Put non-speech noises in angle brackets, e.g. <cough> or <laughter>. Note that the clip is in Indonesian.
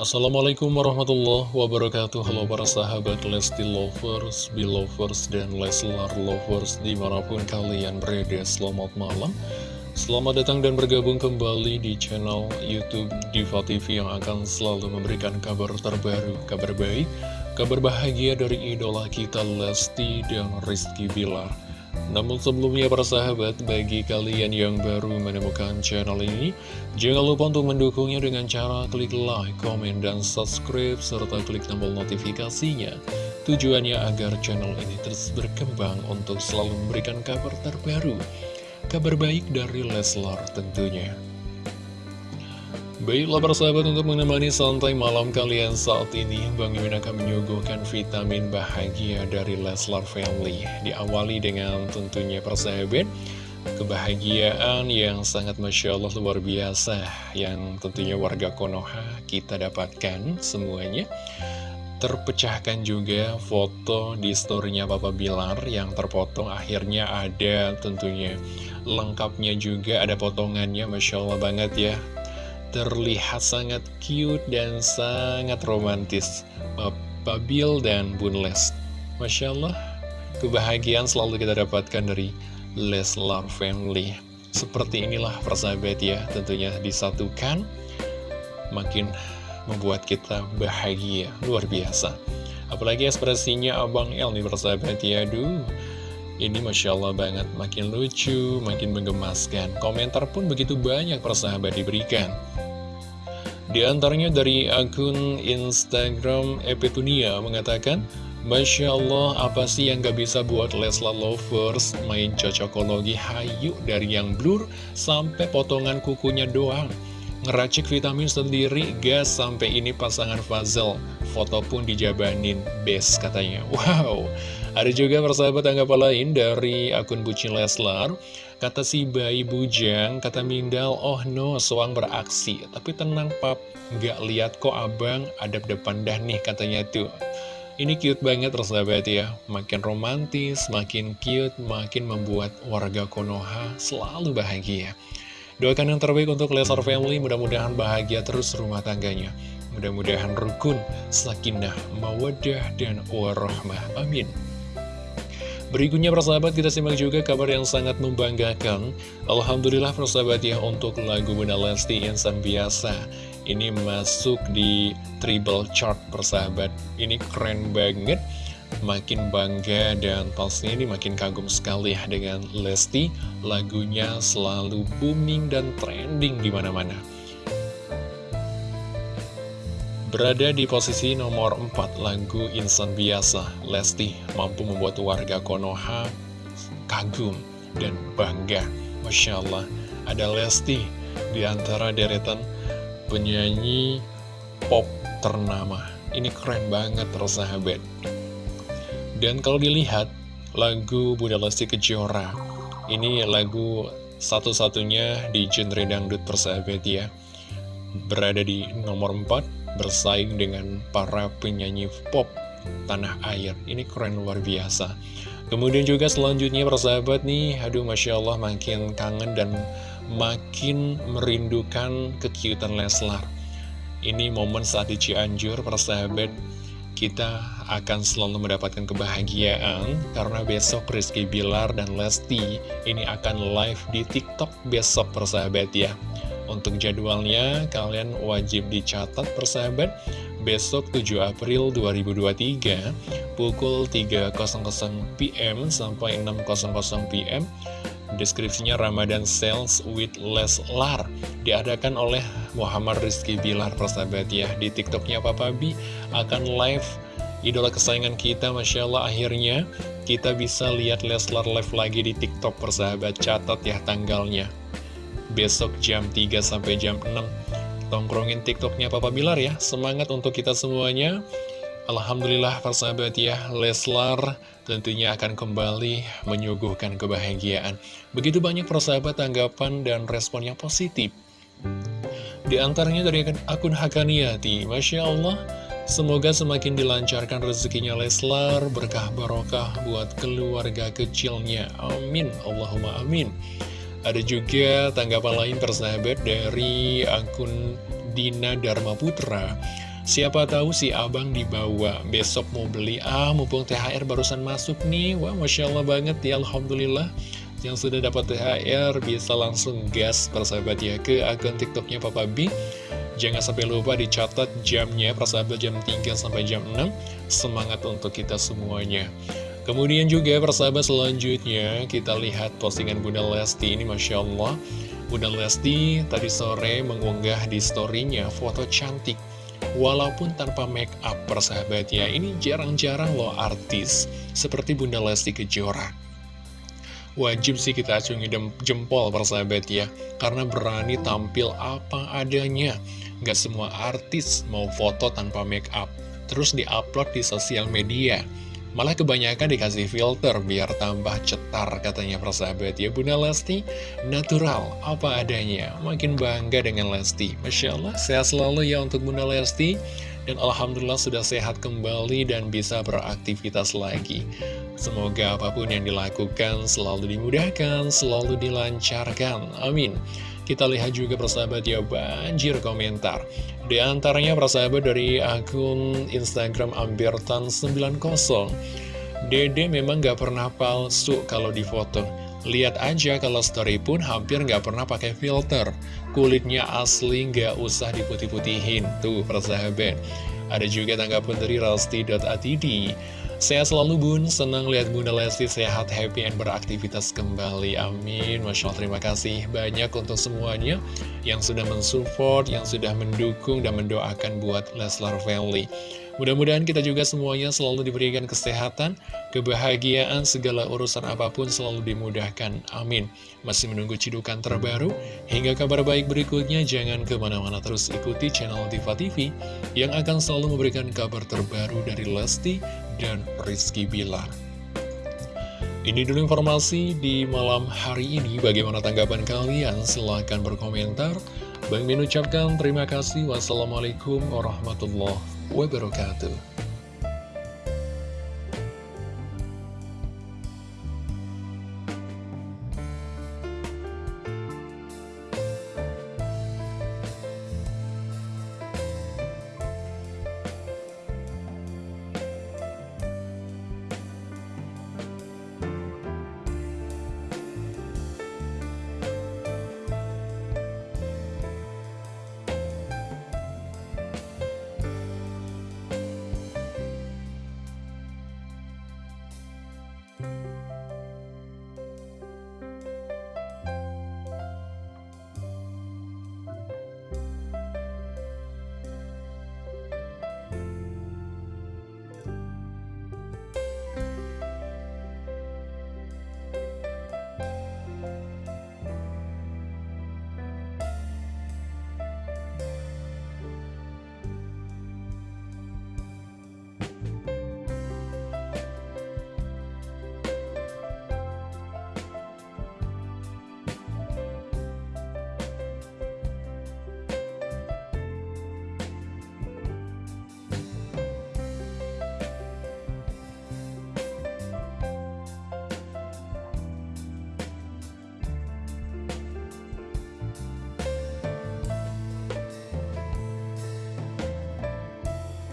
Assalamualaikum warahmatullahi wabarakatuh. Halo para sahabat Lesti Lovers, Belovers, dan Leslar Lovers Di mana pun kalian berada, selamat malam. Selamat datang dan bergabung kembali di channel Youtube Diva TV Yang akan selalu memberikan kabar terbaru, kabar baik Kabar bahagia dari idola kita Lesti dan Rizky Bilar namun sebelumnya para sahabat, bagi kalian yang baru menemukan channel ini, jangan lupa untuk mendukungnya dengan cara klik like, komen, dan subscribe, serta klik tombol notifikasinya. Tujuannya agar channel ini terus berkembang untuk selalu memberikan kabar terbaru, kabar baik dari Leslar tentunya. Baiklah persahabat untuk menemani santai malam kalian saat ini Bang Mimin akan menyuguhkan vitamin bahagia dari Leslar Family. Diawali dengan tentunya persahabat Kebahagiaan yang sangat Masya Allah luar biasa Yang tentunya warga Konoha kita dapatkan semuanya. Terpecahkan juga foto di storynya Papa Bilar yang terpotong. Akhirnya ada tentunya lengkapnya juga ada potongannya Masya Allah banget ya terlihat sangat cute dan sangat romantis. Bill dan Bun Les Masya Allah kebahagiaan selalu kita dapatkan dari Leslar Family. Seperti inilah persahabat ya tentunya disatukan. Makin membuat kita bahagia luar biasa. Apalagi ekspresinya Abang El nih persahabat ya aduh. Ini Masya Allah banget, makin lucu, makin menggemaskan. Komentar pun begitu banyak persahabat diberikan. Di antaranya dari akun Instagram Epetunia mengatakan, Masya Allah, apa sih yang gak bisa buat Lesla Lovers main cocokologi hayu dari yang blur sampai potongan kukunya doang. Ngeracik vitamin sendiri, gas sampai ini pasangan Fazel. Foto pun dijabanin, best katanya. <laughs> Wow, ada juga persahabat tanggapan lain dari akun Bucin Leslar. Kata si bayi bujang, kata Mindal, oh no, soang beraksi. Tapi tenang pap, nggak lihat kok abang adab depan dah nih katanya tuh. Ini cute banget persahabat ya, makin romantis, makin cute, makin membuat warga Konoha selalu bahagia. Doakan yang terbaik untuk Lesar Family, mudah-mudahan bahagia terus rumah tangganya. Mudah-mudahan rukun, sakinah, mawadah, dan warahmah. Amin. Berikutnya persahabat kita simak juga kabar yang sangat membanggakan. Alhamdulillah persahabat ya untuk lagu Bunda Lesti Insan Biasa Ini masuk di triple chart persahabat. Ini keren banget. Makin bangga dan pastinya ini makin kagum sekali ya dengan Lesti. Lagunya selalu booming dan trending di mana mana Berada di posisi nomor 4 lagu Insan Biasa, Lesti mampu membuat warga Konoha kagum dan bangga. Masya Allah, ada Lesti di antara deretan penyanyi pop ternama. Ini keren banget persahabat. Dan kalau dilihat, lagu Bunda Lesti Kejora, ini lagu satu-satunya di genre dangdut persahabat ya. Berada di nomor 4 bersaing dengan para penyanyi pop tanah air. Ini keren luar biasa. Kemudian juga selanjutnya persahabat nih, aduh Masya Allah makin kangen dan makin merindukan kekiutan Leslar. Ini momen saat di Cianjur persahabat, kita akan selalu mendapatkan kebahagiaan karena besok Rizky Bilar dan Lesti ini akan live di TikTok besok persahabat ya. Untuk jadwalnya, kalian wajib dicatat persahabat. Besok 7 April 2023 pukul 3.00 PM sampai 6.00 PM Deskripsinya Ramadan Sales with Leslar Diadakan oleh Muhammad Rizky Bilar persahabat ya. Di tiktoknya Papa B akan live Idola kesayangan kita Masya Allah akhirnya kita bisa lihat Leslar live lagi di tiktok persahabat. Catat ya tanggalnya besok jam 3 sampai jam 6 Tongkrongin tiktoknya Papa Bilar ya. Semangat untuk kita semuanya. Alhamdulillah persahabat ya Leslar tentunya akan kembali menyuguhkan kebahagiaan. Begitu banyak persahabat tanggapan dan respon yang positif. Di antaranya dari akun Hakaniati Masya Allah Semoga semakin dilancarkan rezekinya Leslar Berkah barokah buat keluarga kecilnya. Amin. Allahumma amin ada juga tanggapan lain persahabat dari akun Dina Dharma Putra. Siapa tahu si abang dibawa Besok mau beli. Ah mumpung THR barusan masuk nih. Wah Masya Allah banget ya Alhamdulillah. Yang sudah dapat THR Bisa langsung gas persahabat ya Ke akun tiktoknya Papa B. Jangan sampai lupa dicatat jamnya Persahabat jam 3 sampai jam 6 Semangat untuk kita semuanya Kemudian juga persahabat selanjutnya Kita lihat postingan Bunda Lesti ini Masya Allah. Bunda Lesti tadi sore mengunggah di storynya foto cantik. Walaupun tanpa make up persahabat ya Ini jarang-jarang loh artis Seperti Bunda Lesti Kejora. Wajib sih kita acungi jempol persahabat ya Karena berani tampil apa adanya. Gak semua artis mau foto tanpa make up Terus diupload di sosial media Malah kebanyakan dikasih filter biar tambah cetar katanya persahabat. Ya Bunda Lesti natural apa adanya. Makin bangga dengan Lesti. Masya Allah sehat selalu ya untuk Bunda Lesti. Dan Alhamdulillah sudah sehat kembali dan bisa beraktivitas lagi Semoga apa pun yang dilakukan selalu dimudahkan, selalu dilancarkan. Amin. Kita lihat juga persahabat ya banjir komentar. Di antaranya persahabat dari akun Instagram Ambertan90 Dede memang gak pernah palsu kalau di foto Lihat aja kalau story pun hampir gak pernah pakai filter. Kulitnya asli gak usah diputih-putihin Tuh persahabat. Ada juga tanggapan dari Rasti.atd Sehat selalu bun, senang lihat Bunda Lesti sehat, happy, and beraktivitas kembali. Amin. Masya Allah, terima kasih banyak untuk semuanya yang sudah mensupport, yang sudah mendukung dan mendoakan buat Leslar Family. Mudah-mudahan kita juga semuanya selalu diberikan kesehatan, kebahagiaan, segala urusan apa pun selalu dimudahkan. Amin. Masih menunggu cidukan terbaru, hingga kabar baik berikutnya, jangan ke mana-mana terus ikuti channel Diva TV, yang akan selalu memberikan kabar terbaru dari Lesti dan Rizky Bilar. Ini dulu informasi di malam hari ini. Bagaimana tanggapan kalian? Silahkan berkomentar. Bang Min ucapkan terima kasih. Wassalamualaikum warahmatullahi wabarakatuh.